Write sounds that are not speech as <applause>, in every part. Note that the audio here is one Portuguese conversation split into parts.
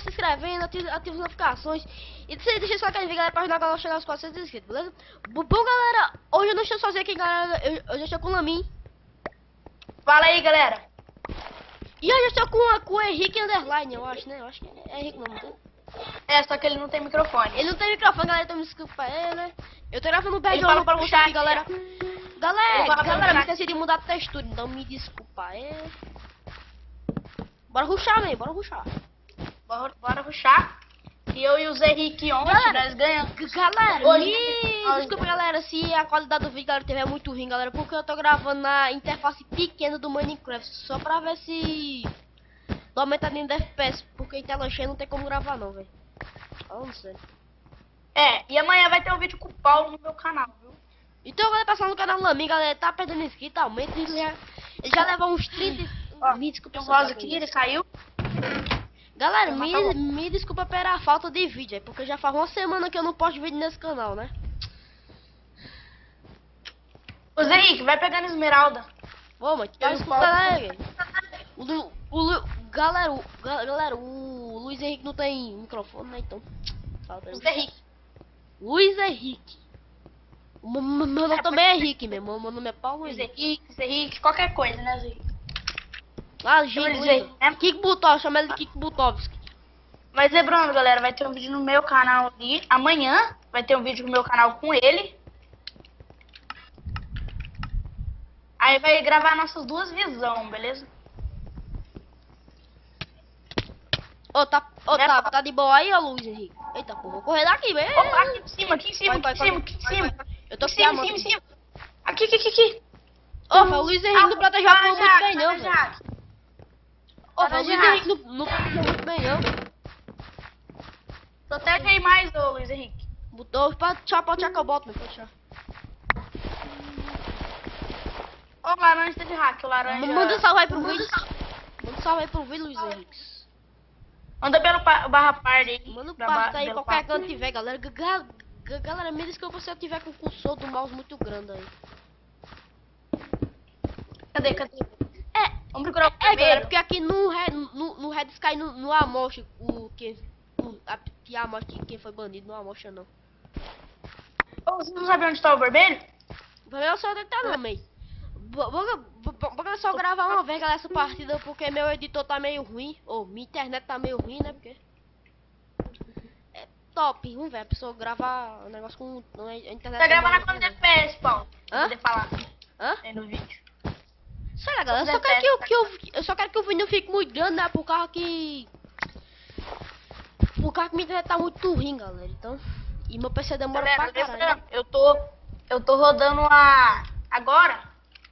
se inscrevendo, ativa, ativa as notificações. E deixa, deixa só quem ver, galera, pra ajudar a galera a chegar aos 400 inscritos, beleza? Bom, galera, hoje eu não estou sozinho aqui, galera. Eu, eu já estou com o Lamin. Fala aí, galera. E hoje eu estou com, com o Henrique Underline, eu acho, né? Eu acho que é Henrique não, não tem? É, só que ele não tem microfone. Ele não tem microfone, galera, então me desculpa ele, né? Eu tô gravando o Ele BJ fala no para o post chat, aqui, galera. Galera, o galera, me esqueci de mudar a textura, então me desculpa é. Bora ruxar, velho, bora ruxar. Bora, bora ruxar. E eu e o Zé Henrique ontem, Galera, nós ganhamos. Galera, Hoje- me... desculpa galera se a qualidade do vídeo galera tiver muito ruim, galera, porque eu tô gravando na interface pequena do Minecraft, só pra ver se dá aumentadinho de FPS, porque em tela cheia não tem como gravar não, velho. Sério. É, e amanhã vai ter um vídeo com o Paulo no meu canal, viu? Então, galera, passando no canal Lamin, galera, tá perdendo inscrito, aumenta isso já. Ele já levou uns 30... Ó, me desculpa, voz pra aqui, ele saiu. Galera, Vou me, me desculpa pela falta de vídeo, é porque já faz uma semana que eu não posto vídeo nesse canal, né? Ô Zé Henrique, vai pegando esmeralda. Ô, mas tá escutando aí, velho. O, Lu- o, Lu- galera, o, ga- galera, o Luiz Henrique não tem microfone, né? Então. Fala. Zé Henrique. Luiz Henrique. O meu, nome também é Henrique mesmo. Meu nome é Paulo Zé Henrique. Henrique, qualquer coisa, né, Zé Henrique? Ah, Henrique, né? Kik Butov, chama ele de Kik Butovski. Mas lembrando, galera, vai ter um vídeo no meu canal ali. Amanhã vai ter um vídeo no meu canal com ele. Aí vai gravar nossas duas visões, beleza? Ô, tá, ô, Né, tá, tá de boa aí, ô Luiz Henrique? Eita, pô, vou correr daqui, velho. Opa, aqui em cima, aqui em cima, Vai, aqui em cima, aqui em cima. Eu tô Em aqui, cima, em cima, em cima. Aqui, aqui, aqui, aqui. Ô, velho, o Luiz Henrique não protegeu a Para, muito Jaque, bem, não, velho. Ô, o Luiz. Henrique não, não muito bem, não. Protege aí mais, ô Luiz Henrique. Botou pra tchau, pode tchau que eu boto, meu, tchau. Ô, laranja teve hack, o laranja. Manda um salve aí pro vídeo. Manda um salve aí pro vídeo, Luiz Henrique. Manda pelo pa- barra party aí. Manda um ba- parto aí, qualquer pa- canto tiver, galera. Ga- ga- ga- Galera, me desculpa se eu tiver com o cursor do mouse muito grande aí. Cadê, cadê? É, Vamos procurar o é, galera, primeiro. porque aqui no Red, no, no Red Sky, no, no Amosh, o que... O, a, que Amosh, que- quem foi bandido, no Amosh não. Você não sabe onde tá o vermelho? Eu só tentar não, meio. Vou só gravar uma vez, galera, essa partida, porque meu editor tá meio ruim. Ou minha internet tá meio ruim, né? Porque. É top, vamos ver. A pessoa gravar um negócio com. A internet Tá gravando a quantos? FPS, Paulo? Pra Hã? poder falar Hã? aí no vídeo. Sei lá, galera. Eu só quero que, o- FPS? que eu, eu só quero que o vídeo não fique muito grande, né? Por causa que. Por causa que minha internet tá muito ruim, galera. Então. E meu PC demora Galera, pra caralho. eu tô, eu tô rodando a, agora,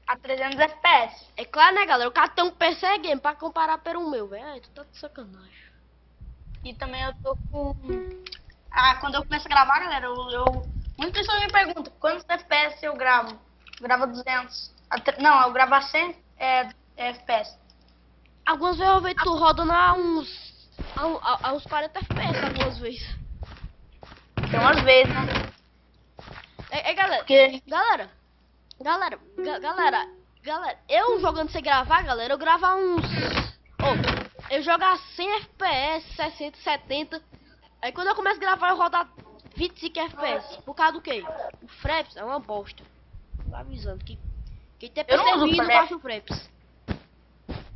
a 300 FPS. É claro, né, galera? O cara tem um PC game pra comparar pelo meu, velho. Tu tá de sacanagem. E também eu tô com... Ah, quando eu começo a gravar, galera, eu... eu... Muitas pessoas me perguntam quantos FPS eu gravo. Eu gravo a 200. Não, eu gravo a 100 é, é FPS. Algumas vezes eu vejo tu rodando a uns. a, a, a uns 40 FPS algumas vezes. Tem umas vezes, né? É, é, galera. Porque... Galera. Galera. ga- galera. Galera. Eu jogando sem gravar, galera, eu gravar uns. Oh, eu jogar 100 FPS, 60, 70. Aí quando eu começo a gravar, eu rodar 25 FPS. Por causa do quê? O Fraps é uma bosta. Tô avisando que. Quem tem Eu não uso ruim não Fraps. o.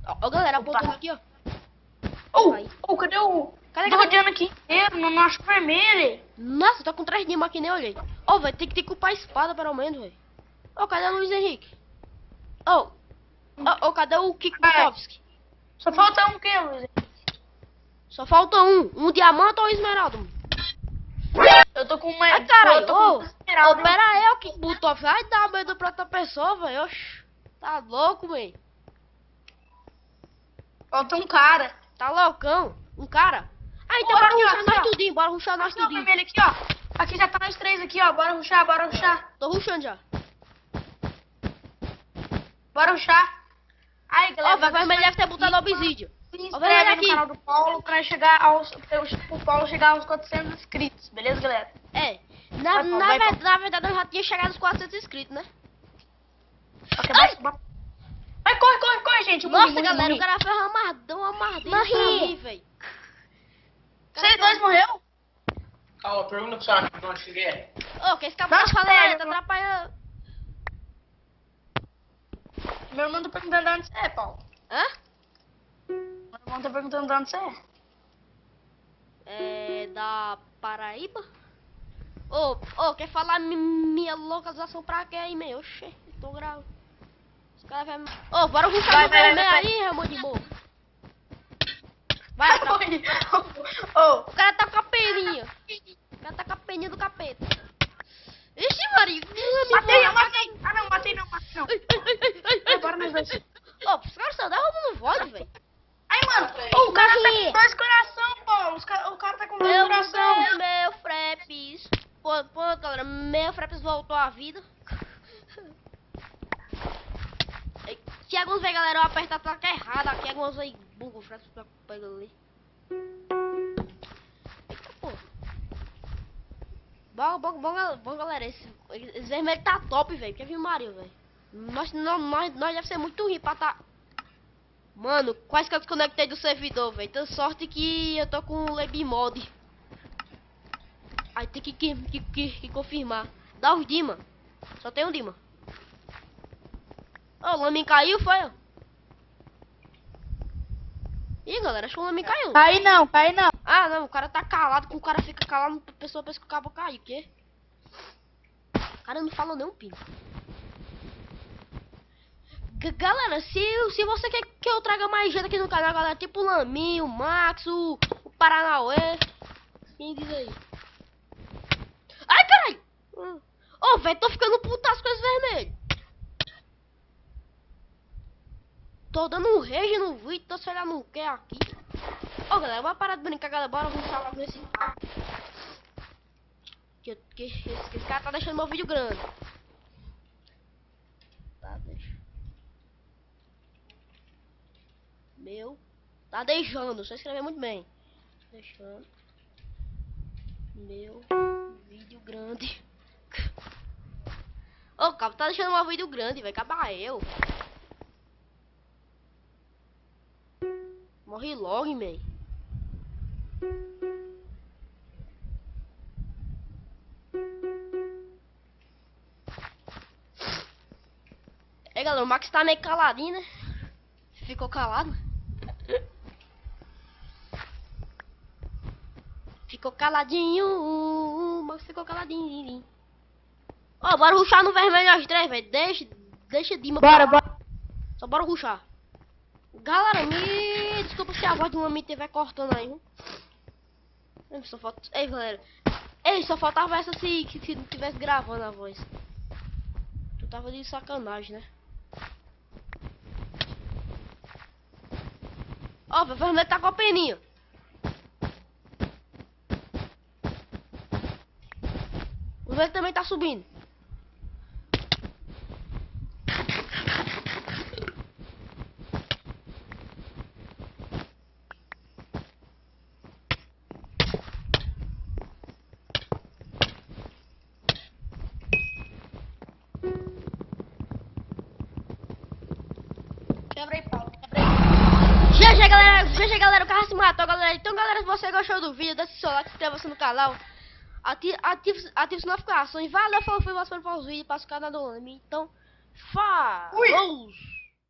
Ó, ó, galera, apontando aqui, ó. Oh, oh, cadê o... Cadê, Tô cadê? rodeando aqui inteiro, não, não acho vermelho. Nossa, tô com três dimas aqui, nem olhei. Ô, velho, tem que ter que upar a espada, pelo menos, velho. Ô, cadê o Luiz Henrique? Ô, ô, ô, cadê o Kik Vai. Butovski? Só falta um que, Luiz? Só falta um. Um diamante ou um esmeralda? Eu tô com uma... Ai, caralho, eu tô ô. com Ô, esmeralda. pera aí, ô Kik Butovski. Ai, dá medo pra outra pessoa, velho. Oxi. Tá louco, velho. Falta um cara. Tá loucão. Um cara. Ah, então bora aqui, ó, ruxar aqui, nós ó. tudinho. Bora ruxar nós Aqui, ó, tudinho. vermelho aqui, ó. Aqui já tá nós três aqui, ó. Bora ruxar, bora ruxar. Tô ruxando já. Bora ruxar. Aí, Ó, galera. o vermelho deve ter botado obsídio. Se Ó, inscreve vermelho no aqui. canal do Paulo pra chegar aos... pra o Paulo chegar aos 400 inscritos. Beleza, galera? É. Na, na, vai, ver- na verdade, eu já tinha chegado aos 400 inscritos, né? Ok, vai, vai. Vai, corre, corre, corre, gente. Nossa, morri, galera, morri. o cara foi ramadão ardendo Morri. pra mim, velho. Vocês dois morreu? Calma, pergunta pro senhor de onde que é. Ô, que esse cara tá Nossa, falando tá atrapalhando. Meu irmão tá perguntando de onde você é, Paulo. Hã? Meu irmão tá perguntando de onde você é. É da Paraíba? Ô, ô, quer falar mi- minha localização pra quê aí, meu? Oxê, tô gravo. Os caras vai... me- Ô, bora ruxar Vai, vai, vai, aí, Ramon de boa. Vai, atra- <laughs> Ô, o cara tá com a peninha. O cara tá com a peninha do capeta. Ixi, Maria. me matei, voa. eu matei. Ah, não, matei não, matei não. Ai, ai, ai, ai, ai. Agora nós dois. Ô, os caras só derrubando voz, velho. Ai, mano, ô, o cara tá Morri. com dois coração, Paulo. Os ca- O cara tá com dois Eu coração. mudei meu Fraps. Pô, pô, meu Fraps voltou à vida. Se alguns ver, galera, eu aperto a placa errada aqui, alguns aí bugam o Fraps pegar ali. Eita, pô. Bom, bom, bom, bom, galera, esse, esse vermelho tá top, velho. Que viu Mario, velho. Nós, não, nós, nós deve ser muito ruim pra tá... Mano, quase que eu desconectei do servidor, velho. Tem sorte que eu tô com o Lab Mod. Aí tem que, que, que, que, que confirmar. Dá os Dima. Só tem um Dima. Ô, o Lamin caiu, foi? ó? Ih, galera, acho que o Lamin caiu. Cai não, cai não. Ah, não, o cara tá calado. Quando o cara fica calado, a pessoa pensa que o cabo caiu. O quê? O cara não falou nem um pingo. G- Galera, se, se você quer que eu traga mais gente aqui no canal, galera, tipo o Lamin, o Max, o, o Paranauê. Quem diz aí? Ai, caralho! Ô, velho, tô ficando putaço com esse vermelho. Tô dando um rage no vídeo, tô sei lá no que aqui. Ô, galera, bora parar de brincar, galera. Bora vamos falar nesse que, que, esse, esse cara tá deixando meu vídeo grande. Tá, deixa. Meu. Tá deixando, só escrever muito bem. Deixando. Meu vídeo grande. <laughs> Ô, o cabo tá deixando meu vídeo grande, vai acabar eu. Morre logo, man. É, galera, o Max tá meio caladinho, né? Ficou calado. Ficou caladinho. O Max ficou caladinho. Ó, bora ruxar no vermelho as três, velho. Deixa, deixa Dima Bora, pra bora. Só bora ruxar. Galera, me desculpa se a voz do homem estiver cortando aí, viu? Só falta... Ei, galera. Ei, só faltava essa se, que se não tivesse gravando a voz. Tu tava de sacanagem, né? Ó, o vermelho tá com a peninha. O vermelho também tá subindo. GG, galera. GG, galera. O carro se matou, galera. Então, galera, se você gostou do vídeo, deixa seu like, se inscreva-se no canal. Ative, ative, as notificações. Valeu, falou, foi você para os vídeos, passa o canal do Lame. Então, falou!